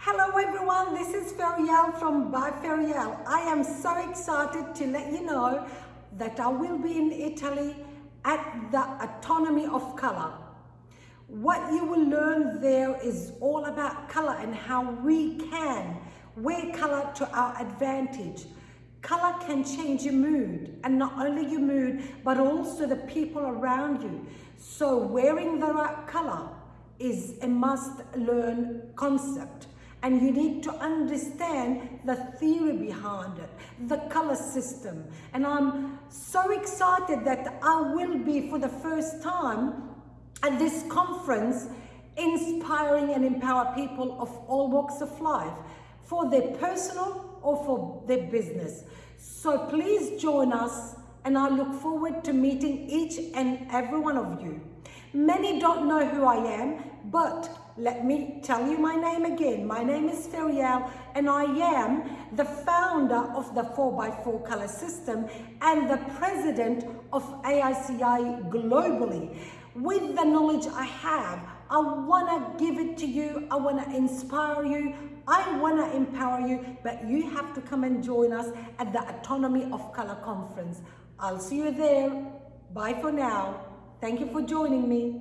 Hello everyone, this is Feriel from By Feriel. I am so excited to let you know that I will be in Italy at the Autonomy of Color. What you will learn there is all about color and how we can wear color to our advantage. Color can change your mood and not only your mood but also the people around you. So wearing the right color is a must learn concept and you need to understand the theory behind it, the color system. And I'm so excited that I will be for the first time at this conference inspiring and empower people of all walks of life for their personal or for their business. So please join us and I look forward to meeting each and every one of you. Many don't know who I am, but let me tell you my name again. My name is Feriel and I am the founder of the 4x4 color system and the president of AICI globally. With the knowledge I have, I want to give it to you. I want to inspire you. I want to empower you, but you have to come and join us at the Autonomy of Color Conference. I'll see you there. Bye for now. Thank you for joining me.